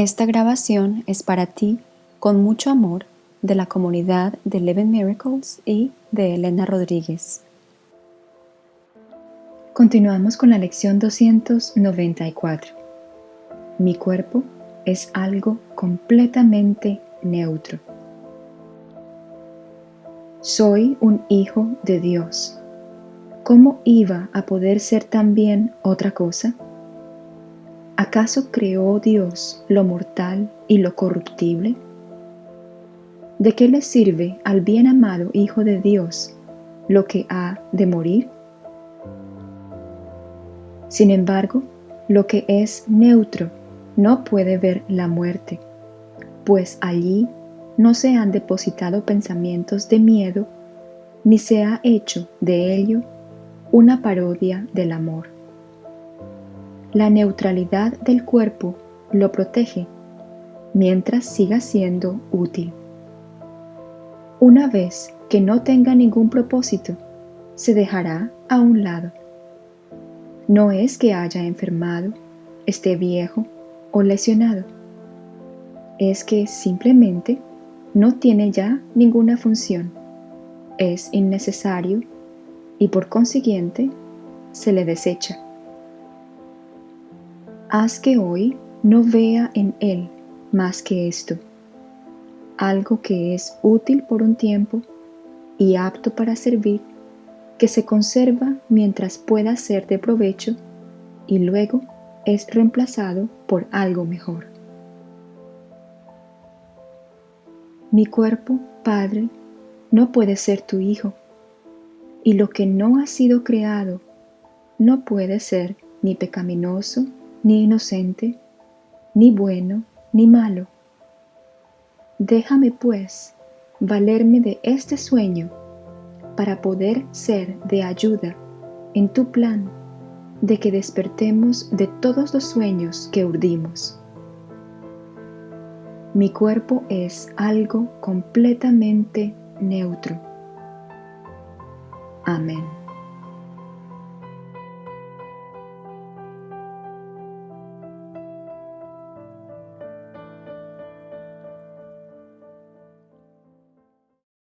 Esta grabación es para ti con mucho amor de la comunidad de Eleven Miracles y de Elena Rodríguez. Continuamos con la lección 294. Mi cuerpo es algo completamente neutro. Soy un hijo de Dios. ¿Cómo iba a poder ser también otra cosa? ¿Acaso creó Dios lo mortal y lo corruptible? ¿De qué le sirve al bien amado Hijo de Dios lo que ha de morir? Sin embargo, lo que es neutro no puede ver la muerte, pues allí no se han depositado pensamientos de miedo, ni se ha hecho de ello una parodia del amor. La neutralidad del cuerpo lo protege mientras siga siendo útil. Una vez que no tenga ningún propósito, se dejará a un lado. No es que haya enfermado, esté viejo o lesionado. Es que simplemente no tiene ya ninguna función. Es innecesario y por consiguiente se le desecha haz que hoy no vea en él más que esto, algo que es útil por un tiempo y apto para servir, que se conserva mientras pueda ser de provecho y luego es reemplazado por algo mejor. Mi cuerpo, Padre, no puede ser tu Hijo, y lo que no ha sido creado no puede ser ni pecaminoso ni inocente, ni bueno, ni malo. Déjame, pues, valerme de este sueño para poder ser de ayuda en tu plan de que despertemos de todos los sueños que urdimos. Mi cuerpo es algo completamente neutro. Amén.